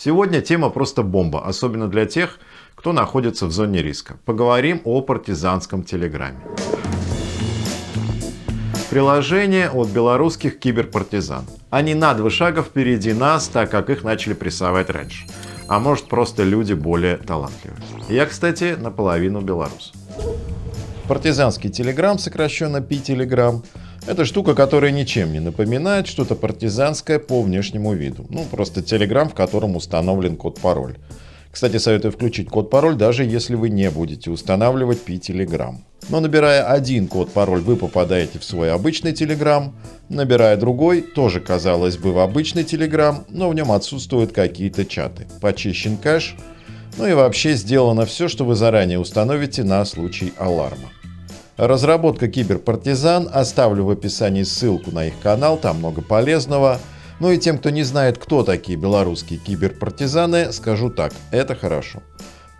Сегодня тема просто бомба, особенно для тех, кто находится в зоне риска. Поговорим о партизанском телеграме. Приложение от белорусских киберпартизан. Они на два шага впереди нас, так как их начали прессовать раньше. А может просто люди более талантливые. Я, кстати, наполовину белорус. Партизанский телеграм, сокращенно Пи-телеграм, это штука, которая ничем не напоминает что-то партизанское по внешнему виду. Ну, просто телеграм, в котором установлен код-пароль. Кстати, советую включить код-пароль, даже если вы не будете устанавливать Pi-Telegram. Но набирая один код-пароль, вы попадаете в свой обычный Telegram. Набирая другой, тоже казалось бы в обычный Telegram, но в нем отсутствуют какие-то чаты. Почищен кэш, ну и вообще сделано все, что вы заранее установите на случай аларма. Разработка киберпартизан, оставлю в описании ссылку на их канал, там много полезного. Ну и тем, кто не знает, кто такие белорусские киберпартизаны, скажу так, это хорошо.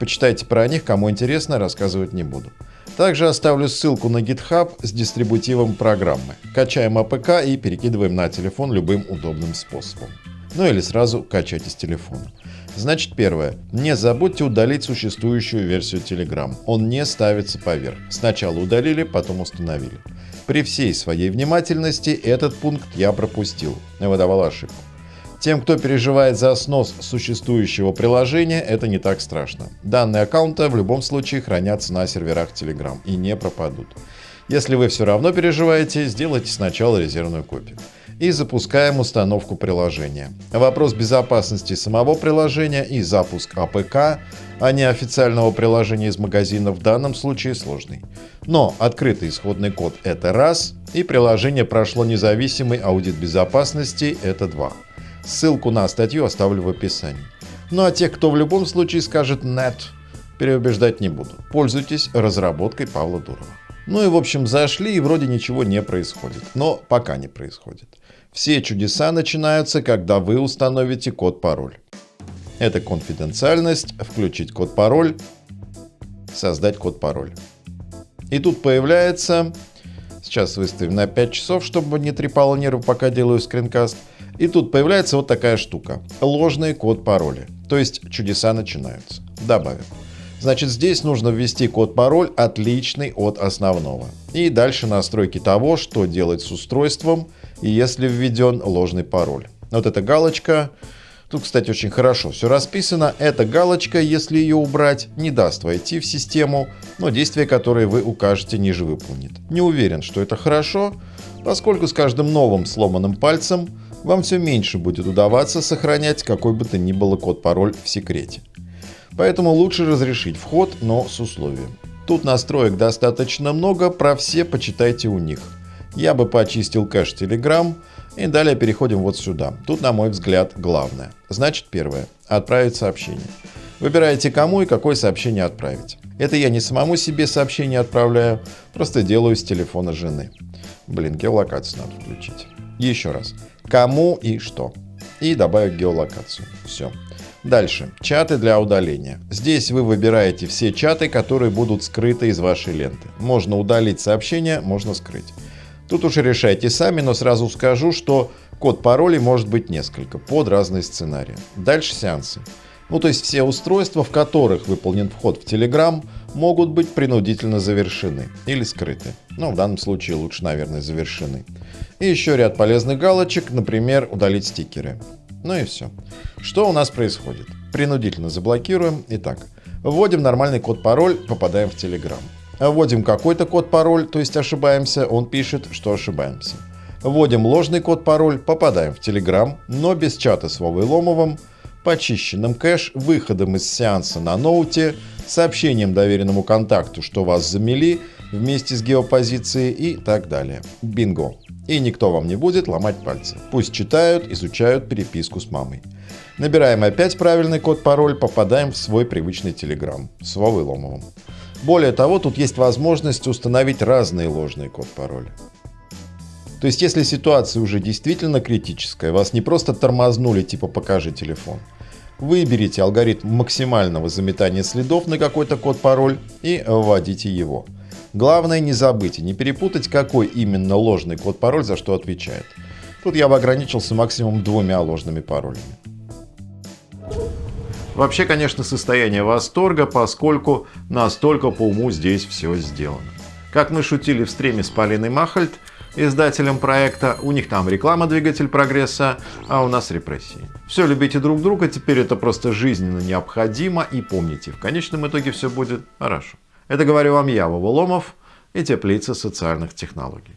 Почитайте про них, кому интересно, рассказывать не буду. Также оставлю ссылку на GitHub с дистрибутивом программы. Качаем APK и перекидываем на телефон любым удобным способом. Ну или сразу качать из телефона. Значит, первое. Не забудьте удалить существующую версию Telegram. Он не ставится поверх. Сначала удалили, потом установили. При всей своей внимательности этот пункт я пропустил. Выдавал ошибку. Тем, кто переживает за снос существующего приложения, это не так страшно. Данные аккаунта в любом случае хранятся на серверах Telegram и не пропадут. Если вы все равно переживаете, сделайте сначала резервную копию и запускаем установку приложения. Вопрос безопасности самого приложения и запуск APK, а не официального приложения из магазина в данном случае сложный. Но открытый исходный код – это раз, и приложение прошло независимый аудит безопасности – это два. Ссылку на статью оставлю в описании. Ну а тех, кто в любом случае скажет «нет», переубеждать не буду. Пользуйтесь разработкой Павла Дурова. Ну и в общем зашли и вроде ничего не происходит. Но пока не происходит. Все чудеса начинаются, когда вы установите код-пароль. Это конфиденциальность, включить код-пароль, создать код-пароль. И тут появляется, сейчас выставим на 5 часов, чтобы не трепало нервы, пока делаю скринкаст. И тут появляется вот такая штука. Ложный код-пароли. То есть чудеса начинаются. Добавим. Значит, здесь нужно ввести код-пароль отличный от основного. И дальше настройки того, что делать с устройством, если введен ложный пароль. Вот эта галочка, тут, кстати, очень хорошо все расписано. Эта галочка, если ее убрать, не даст войти в систему, но действие, которое вы укажете, ниже выполнит. Не уверен, что это хорошо, поскольку с каждым новым сломанным пальцем вам все меньше будет удаваться сохранять какой бы то ни было код-пароль в секрете. Поэтому лучше разрешить вход, но с условием. Тут настроек достаточно много, про все почитайте у них. Я бы почистил кэш Telegram и далее переходим вот сюда. Тут, на мой взгляд, главное. Значит, первое. Отправить сообщение. Выбираете кому и какое сообщение отправить. Это я не самому себе сообщение отправляю, просто делаю с телефона жены. Блин, геолокацию надо включить. Еще раз. Кому и что. И добавить геолокацию. Все. Дальше. Чаты для удаления. Здесь вы выбираете все чаты, которые будут скрыты из вашей ленты. Можно удалить сообщение, можно скрыть. Тут уже решайте сами, но сразу скажу, что код паролей может быть несколько, под разные сценарии. Дальше сеансы. Ну то есть все устройства, в которых выполнен вход в Telegram, могут быть принудительно завершены или скрыты. Ну в данном случае лучше, наверное, завершены. И еще ряд полезных галочек, например, удалить стикеры. Ну и все. Что у нас происходит? Принудительно заблокируем. Итак, вводим нормальный код-пароль, попадаем в Telegram. Вводим какой-то код-пароль, то есть ошибаемся, он пишет, что ошибаемся. Вводим ложный код-пароль, попадаем в Telegram, но без чата с Вовой Ломовым, почищенным кэш, выходом из сеанса на ноуте, сообщением доверенному контакту, что вас замели вместе с геопозицией и так далее. Бинго! И никто вам не будет ломать пальцы. Пусть читают, изучают переписку с мамой. Набираем опять правильный код-пароль, попадаем в свой привычный Telegram с Вовой Ломовым. Более того, тут есть возможность установить разные ложные код-пароли. То есть, если ситуация уже действительно критическая, вас не просто тормознули, типа «покажи телефон», выберите алгоритм максимального заметания следов на какой-то код-пароль и вводите его. Главное не забыть и не перепутать, какой именно ложный код-пароль за что отвечает. Тут я бы ограничился максимум двумя ложными паролями. Вообще, конечно, состояние восторга, поскольку настолько по уму здесь все сделано. Как мы шутили в стриме с Полиной Махальд, издателем проекта, у них там реклама «Двигатель прогресса», а у нас репрессии. Все любите друг друга, теперь это просто жизненно необходимо, и помните, в конечном итоге все будет хорошо. Это говорю вам я, Вова Ломов и Теплица социальных технологий.